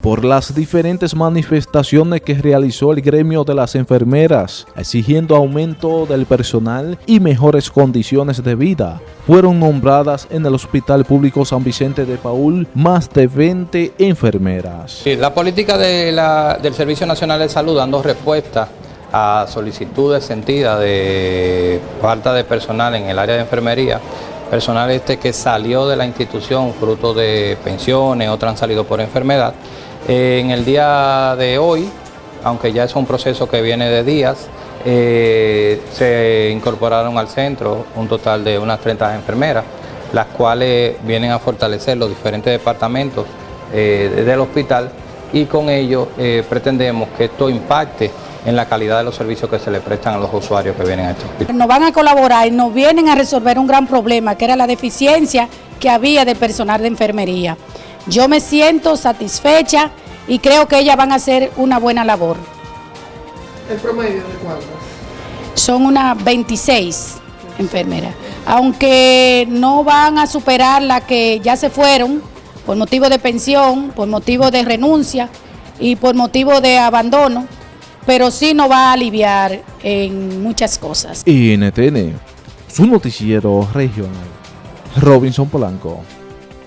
por las diferentes manifestaciones que realizó el gremio de las enfermeras, exigiendo aumento del personal y mejores condiciones de vida. Fueron nombradas en el Hospital Público San Vicente de Paul más de 20 enfermeras. La política del Servicio Nacional de Salud dando respuesta a solicitudes sentidas de falta de personal en el área de enfermería, personal este que salió de la institución fruto de pensiones, otros han salido por enfermedad, en el día de hoy, aunque ya es un proceso que viene de días, eh, se incorporaron al centro un total de unas 30 enfermeras, las cuales vienen a fortalecer los diferentes departamentos eh, del hospital y con ello pretendemos que esto impacte en la calidad de los servicios que se le prestan a los usuarios que vienen a este hospital. Nos van a colaborar y nos vienen a resolver un gran problema, que era la deficiencia que había de personal de enfermería. Yo me siento satisfecha y creo que ellas van a hacer una buena labor. ¿El promedio de cuántas? Son unas 26 enfermeras, aunque no van a superar las que ya se fueron por motivo de pensión, por motivo de renuncia y por motivo de abandono, pero sí nos va a aliviar en muchas cosas. NTN, su noticiero regional, Robinson Polanco.